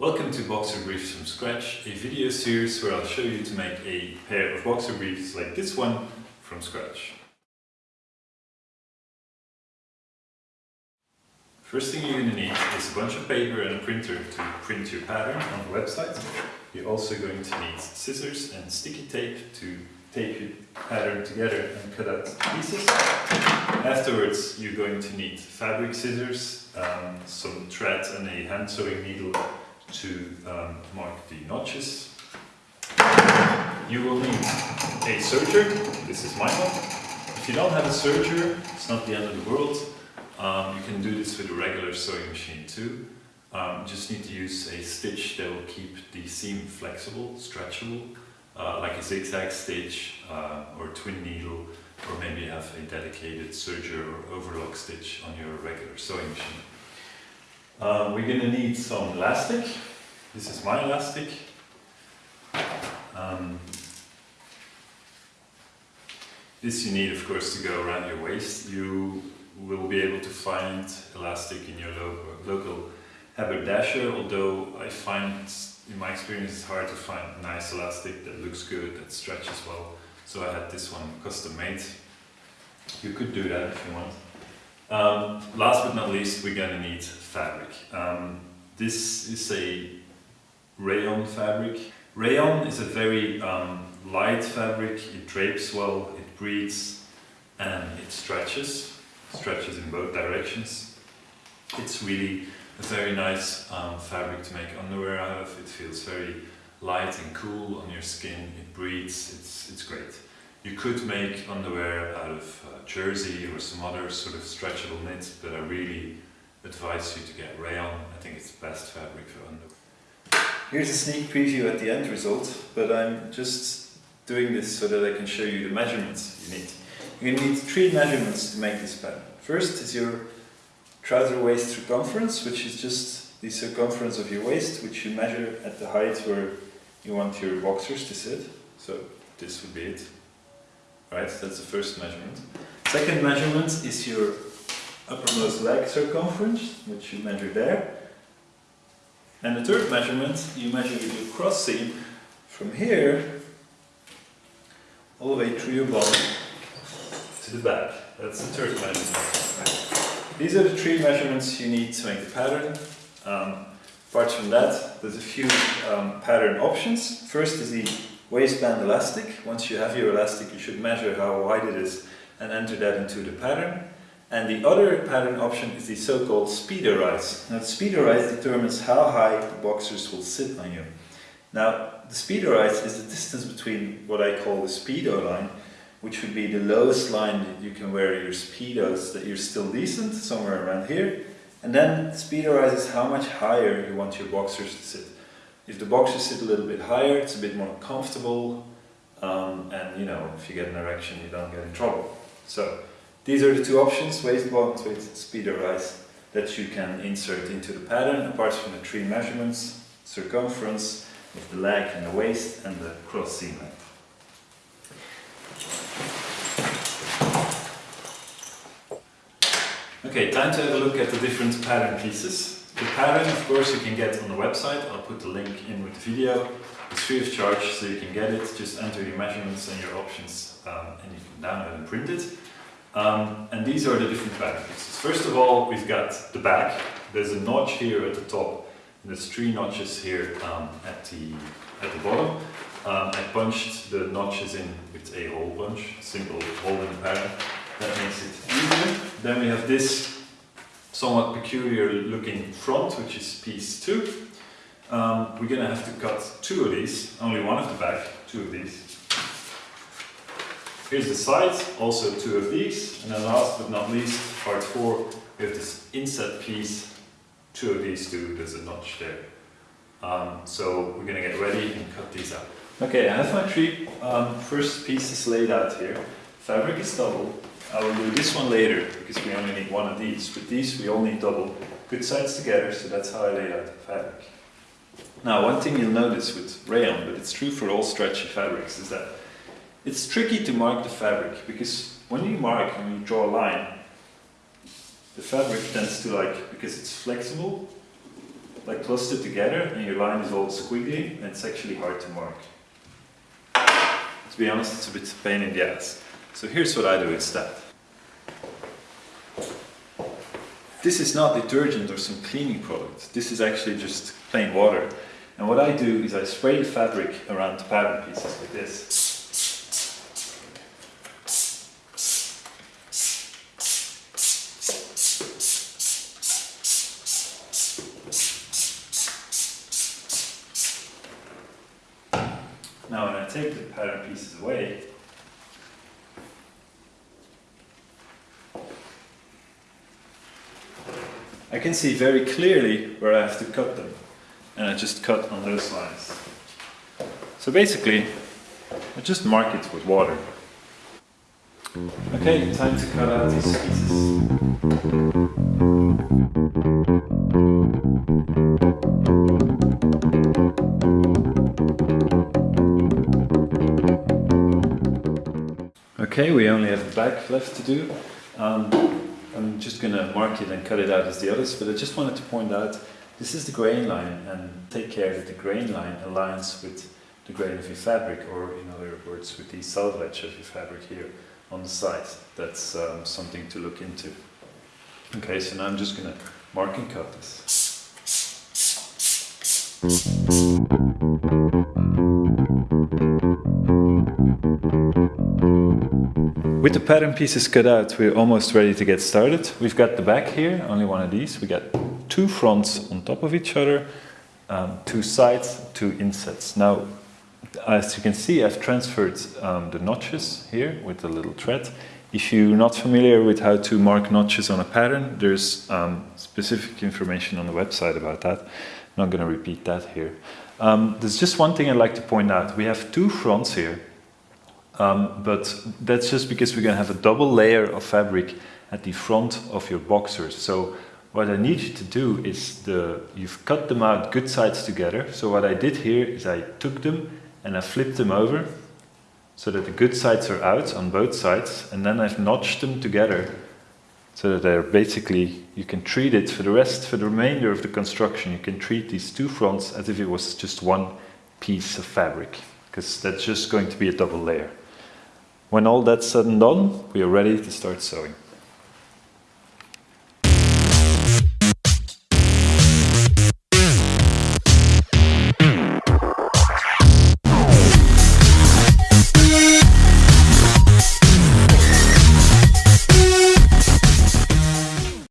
Welcome to Boxer Briefs from Scratch, a video series where I'll show you to make a pair of boxer briefs like this one from scratch. First thing you're going to need is a bunch of paper and a printer to print your pattern on the website. You're also going to need scissors and sticky tape to tape your pattern together and cut out pieces. Afterwards you're going to need fabric scissors, um, some thread and a hand sewing needle to um, mark the notches. You will need a serger, this is my one. If you don't have a serger, it's not the end of the world. Um, you can do this with a regular sewing machine too. Um, just need to use a stitch that will keep the seam flexible, stretchable, uh, like a zigzag stitch uh, or twin needle, or maybe have a dedicated serger or overlock stitch on your regular sewing machine. Uh, we're going to need some elastic. This is my elastic. Um, this you need, of course, to go around your waist. You will be able to find elastic in your lo local haberdasher, although I find, in my experience, it's hard to find nice elastic that looks good, that stretches well. So I had this one custom made. You could do that if you want. Um, last but not least, we're going to need fabric. Um, this is a rayon fabric. Rayon is a very um, light fabric, it drapes well, it breathes and it stretches, stretches in both directions. It's really a very nice um, fabric to make underwear out of, it feels very light and cool on your skin, it breathes, it's, it's great. You could make underwear out of uh, jersey or some other sort of stretchable knit, but I really advise you to get rayon. I think it's the best fabric for underwear. Here's a sneak preview at the end result, but I'm just doing this so that I can show you the measurements you need. To need three measurements to make this pattern. First is your trouser waist circumference, which is just the circumference of your waist, which you measure at the height where you want your boxers to sit. So this would be it. Right, So that's the first measurement. Second measurement is your uppermost leg circumference, which you measure there. And the third measurement, you measure your cross seam from here all the way through your body to the back. That's the third measurement. These are the three measurements you need to make the pattern. Um, apart from that, there's a few um, pattern options. First is the waistband elastic. Once you have your elastic, you should measure how wide it is and enter that into the pattern. And the other pattern option is the so-called speedo rise. Now the speedo rise determines how high the boxers will sit on you. Now the speedo rise is the distance between what I call the speedo line, which would be the lowest line that you can wear your speedos that you're still decent, somewhere around here. And then speedo rise is how much higher you want your boxers to sit. If the boxes sit a little bit higher, it's a bit more comfortable, um, and you know, if you get an erection, you don't get in trouble. So these are the two options, waist waistband with speedo rise, that you can insert into the pattern, apart from the three measurements, circumference, of the leg and the waist, and the cross seam length. Okay, time to have a look at the different pattern pieces. The pattern, of course, you can get on the website. I'll put the link in with the video. It's free of charge, so you can get it. Just enter your measurements and your options, um, and you can download and print it. Um, and these are the different patterns. First of all, we've got the back. There's a notch here at the top. And there's three notches here um, at the at the bottom. Um, I punched the notches in with a hole punch, simple hole in the pattern. That makes it easier. Then we have this somewhat peculiar looking front, which is piece two. Um, we're going to have to cut two of these, only one of the back, two of these. Here's the sides, also two of these. And then last but not least, part four, we have this inset piece, two of these two, there's a notch there. Um, so we're going to get ready and cut these out. Okay, I have my three um, first pieces laid out here. Fabric is double. I will do this one later because we only need one of these. With these we all need double. Good sides together, so that's how I laid out the fabric. Now one thing you'll notice with rayon, but it's true for all stretchy fabrics, is that it's tricky to mark the fabric because when you mark and you draw a line, the fabric tends to like, because it's flexible, like clustered together and your line is all squiggly and it's actually hard to mark. To be honest, it's a bit of pain in the ass. So here's what I do instead. This is not detergent or some cleaning product. This is actually just plain water. And what I do is I spray the fabric around the pattern pieces like this. Now when I take the pattern pieces away, can see very clearly where I have to cut them. And I just cut on those lines. So basically, I just mark it with water. Okay, time to cut out these pieces. Okay, we only have the back left to do. Um, I'm just going to mark it and cut it out as the others, but I just wanted to point out this is the grain line and take care that the grain line aligns with the grain of your fabric or in other words with the selvage of your fabric here on the side. That's um, something to look into. Okay, so now I'm just going to mark and cut this. With the pattern pieces cut out, we're almost ready to get started. We've got the back here, only one of these. We got two fronts on top of each other, um, two sides, two insets. Now, as you can see, I've transferred um, the notches here with a little thread. If you're not familiar with how to mark notches on a pattern, there's um, specific information on the website about that. I'm not going to repeat that here. Um, there's just one thing I'd like to point out. We have two fronts here um, but that's just because we're going to have a double layer of fabric at the front of your boxers. So what I need you to do is the you've cut them out good sides together. So what I did here is I took them and I flipped them over so that the good sides are out on both sides and then I've notched them together so that they're basically you can treat it for the rest for the remainder of the construction you can treat these two fronts as if it was just one piece of fabric because that's just going to be a double layer. When all that's said and done, we are ready to start sewing.